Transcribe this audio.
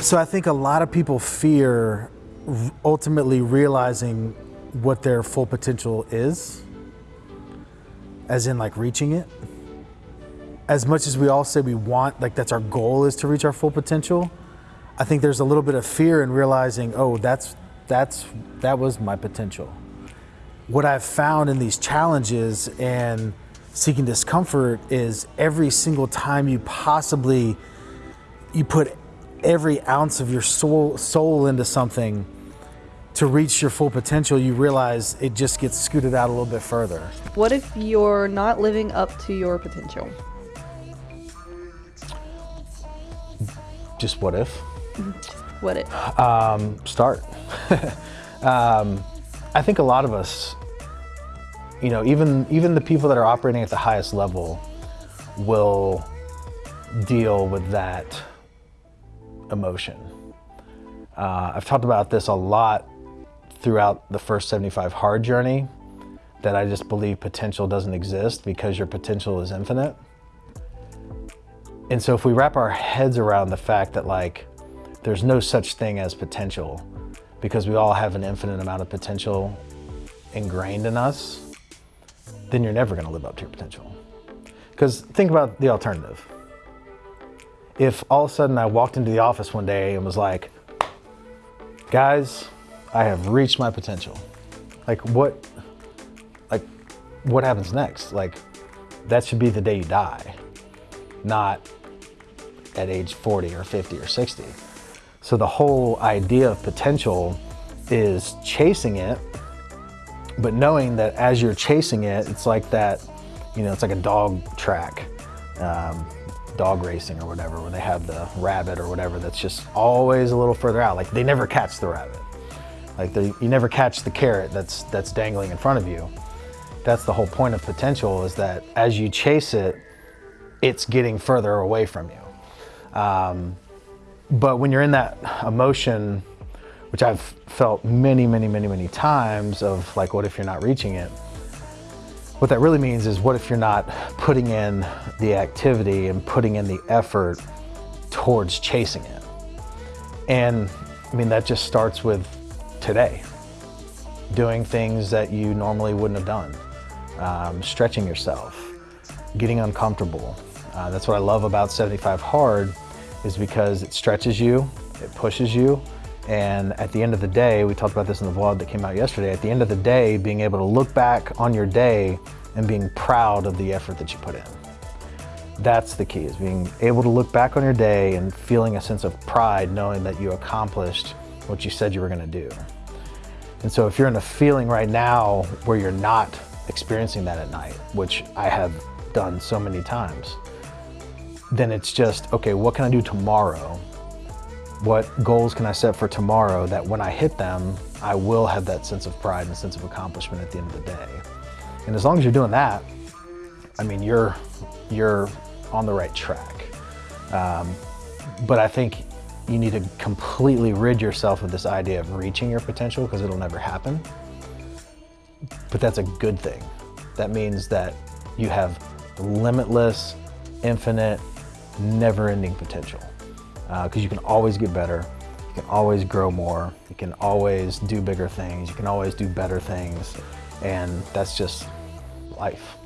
So I think a lot of people fear ultimately realizing what their full potential is, as in like reaching it. As much as we all say we want, like that's our goal is to reach our full potential, I think there's a little bit of fear in realizing, oh, that's that's that was my potential. What I've found in these challenges and seeking discomfort is every single time you possibly you put every ounce of your soul soul into something to reach your full potential, you realize it just gets scooted out a little bit further. What if you're not living up to your potential? Just what if? What if? Um, start. um, I think a lot of us, you know, even even the people that are operating at the highest level will deal with that emotion. Uh, I've talked about this a lot throughout the first 75 hard journey that I just believe potential doesn't exist because your potential is infinite. And so if we wrap our heads around the fact that like there's no such thing as potential because we all have an infinite amount of potential ingrained in us, then you're never gonna live up to your potential. Because think about the alternative. If all of a sudden I walked into the office one day and was like, guys, I have reached my potential. Like what, like what happens next? Like that should be the day you die, not at age 40 or 50 or 60. So the whole idea of potential is chasing it, but knowing that as you're chasing it, it's like that, you know, it's like a dog track, um, dog racing or whatever, where they have the rabbit or whatever that's just always a little further out. Like they never catch the rabbit. Like the, you never catch the carrot that's, that's dangling in front of you. That's the whole point of potential is that as you chase it, it's getting further away from you. Um, but when you're in that emotion, which I've felt many, many, many, many times of like, what if you're not reaching it? What that really means is what if you're not putting in the activity and putting in the effort towards chasing it? And I mean, that just starts with today, doing things that you normally wouldn't have done, um, stretching yourself, getting uncomfortable. Uh, that's what I love about 75 Hard is because it stretches you, it pushes you, and at the end of the day, we talked about this in the vlog that came out yesterday, at the end of the day, being able to look back on your day and being proud of the effort that you put in. That's the key, is being able to look back on your day and feeling a sense of pride knowing that you accomplished what you said you were gonna do. And so if you're in a feeling right now where you're not experiencing that at night, which I have done so many times, then it's just, okay, what can I do tomorrow? What goals can I set for tomorrow that when I hit them, I will have that sense of pride and sense of accomplishment at the end of the day. And as long as you're doing that, I mean, you're, you're on the right track. Um, but I think you need to completely rid yourself of this idea of reaching your potential because it'll never happen. But that's a good thing. That means that you have limitless, infinite, never-ending potential because uh, you can always get better. You can always grow more. You can always do bigger things. You can always do better things. And that's just life.